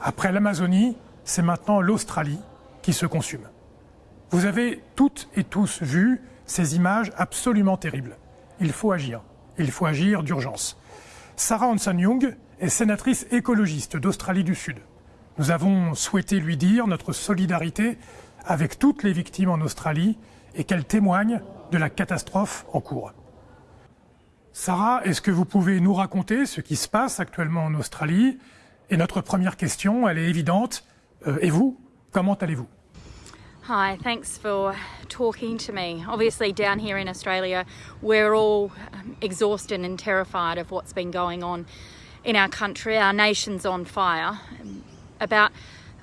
Après l'Amazonie, c'est maintenant l'Australie qui se consume. Vous avez toutes et tous vu ces images absolument terribles. Il faut agir. Il faut agir d'urgence. Sarah Hanson-Young est sénatrice écologiste d'Australie du Sud. Nous avons souhaité lui dire notre solidarité avec toutes les victimes en Australie et qu'elle témoigne de la catastrophe en cours. Sarah, est-ce que vous pouvez nous raconter ce qui se passe actuellement en Australie Et notre première question, elle est évidente. Euh, et vous, comment allez-vous Hi, thanks for talking to me. Obviously, down here in Australia, we're all um, exhausted and terrified of what's been going on in our country. Our nation's on fire. About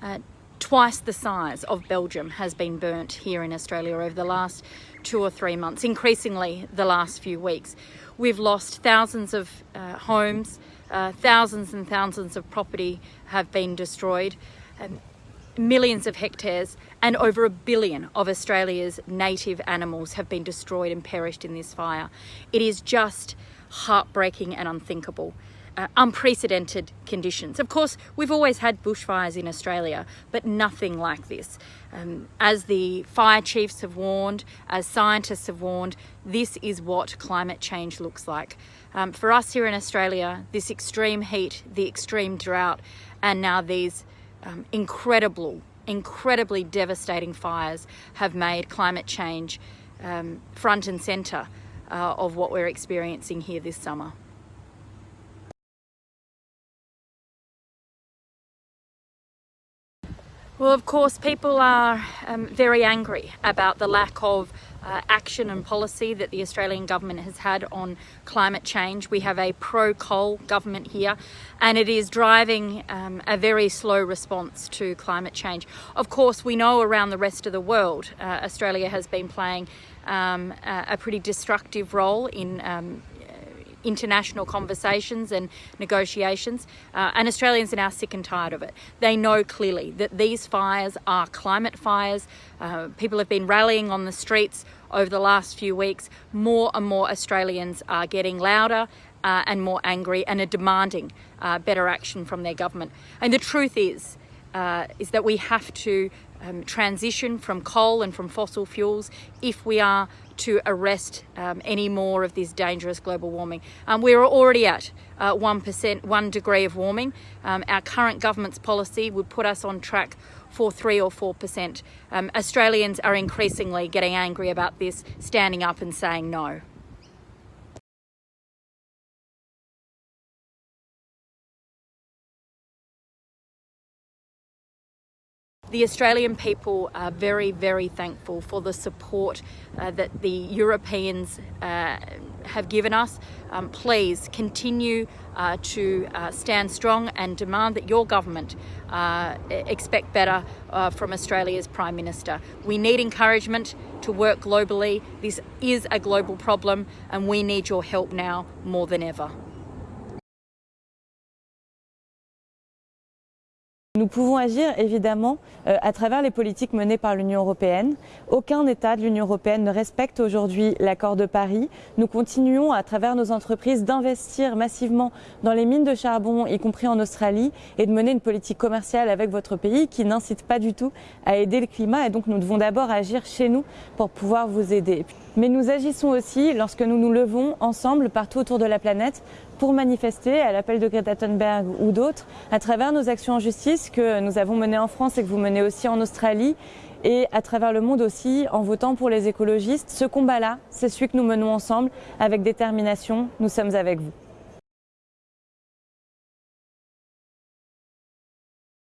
uh, twice the size of Belgium has been burnt here in Australia over the last two or three months, increasingly the last few weeks. We've lost thousands of uh, homes, uh, thousands and thousands of property have been destroyed, um, millions of hectares, and over a billion of Australia's native animals have been destroyed and perished in this fire. It is just heartbreaking and unthinkable uh, unprecedented conditions. Of course, we've always had bushfires in Australia, but nothing like this. Um, as the fire chiefs have warned, as scientists have warned, this is what climate change looks like. Um, for us here in Australia, this extreme heat, the extreme drought, and now these um, incredible, incredibly devastating fires have made climate change um, front and centre uh, of what we're experiencing here this summer. Well, of course, people are um, very angry about the lack of uh, action and policy that the Australian government has had on climate change. We have a pro-coal government here and it is driving um, a very slow response to climate change. Of course, we know around the rest of the world, uh, Australia has been playing um, a pretty destructive role in um, international conversations and negotiations, uh, and Australians are now sick and tired of it. They know clearly that these fires are climate fires. Uh, people have been rallying on the streets over the last few weeks. More and more Australians are getting louder uh, and more angry and are demanding uh, better action from their government. And the truth is, uh, is that we have to um, transition from coal and from fossil fuels if we are to arrest um, any more of this dangerous global warming. Um, we're already at uh, 1%, one degree of warming. Um, our current government's policy would put us on track for 3 or 4%. Um, Australians are increasingly getting angry about this, standing up and saying no. The Australian people are very, very thankful for the support uh, that the Europeans uh, have given us. Um, please continue uh, to uh, stand strong and demand that your government uh, expect better uh, from Australia's Prime Minister. We need encouragement to work globally. This is a global problem and we need your help now more than ever. Nous pouvons agir évidemment euh, à travers les politiques menées par l'Union européenne. Aucun État de l'Union européenne ne respecte aujourd'hui l'accord de Paris. Nous continuons à travers nos entreprises d'investir massivement dans les mines de charbon, y compris en Australie, et de mener une politique commerciale avec votre pays qui n'incite pas du tout à aider le climat. Et donc nous devons d'abord agir chez nous pour pouvoir vous aider. Mais nous agissons aussi lorsque nous nous levons ensemble partout autour de la planète pour manifester à l'appel de Greta Thunberg ou d'autres à travers nos actions en justice que nous avons menées en France et que vous menez aussi en Australie et à travers le monde aussi en votant pour les écologistes. Ce combat-là, c'est celui que nous menons ensemble avec détermination. Nous sommes avec vous.